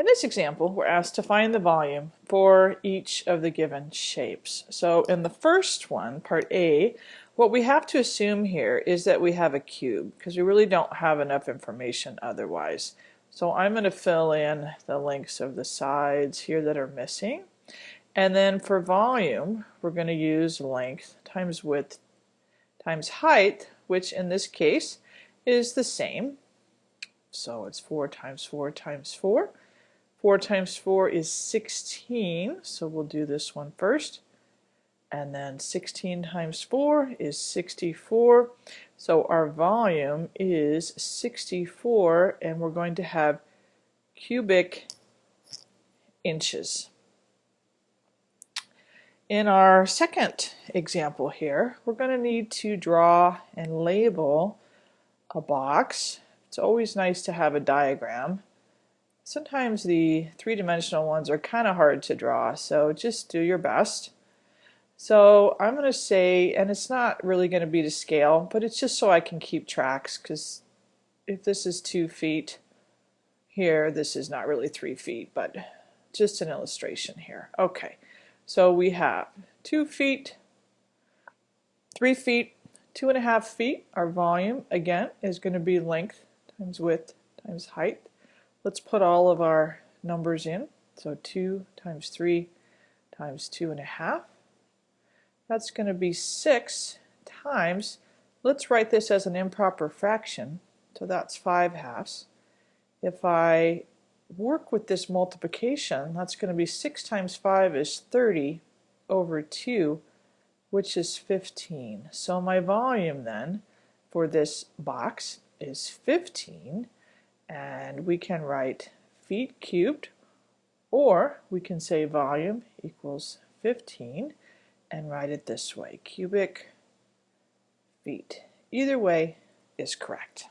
In this example, we're asked to find the volume for each of the given shapes. So in the first one, part A, what we have to assume here is that we have a cube because we really don't have enough information otherwise. So I'm going to fill in the lengths of the sides here that are missing. And then for volume, we're going to use length times width times height, which in this case is the same. So it's 4 times 4 times 4. 4 times 4 is 16, so we'll do this one first. And then 16 times 4 is 64. So our volume is 64, and we're going to have cubic inches. In our second example here, we're going to need to draw and label a box. It's always nice to have a diagram sometimes the three-dimensional ones are kind of hard to draw, so just do your best. So I'm going to say, and it's not really going to be to scale, but it's just so I can keep tracks, because if this is two feet here, this is not really three feet, but just an illustration here. Okay, so we have two feet, three feet, two and a half feet. Our volume, again, is going to be length times width times height. Let's put all of our numbers in. So 2 times 3 times 2 and a half. That's going to be 6 times, let's write this as an improper fraction, so that's 5 halves. If I work with this multiplication, that's going to be 6 times 5 is 30 over 2, which is 15. So my volume then for this box is 15 and we can write feet cubed or we can say volume equals 15 and write it this way. Cubic feet. Either way is correct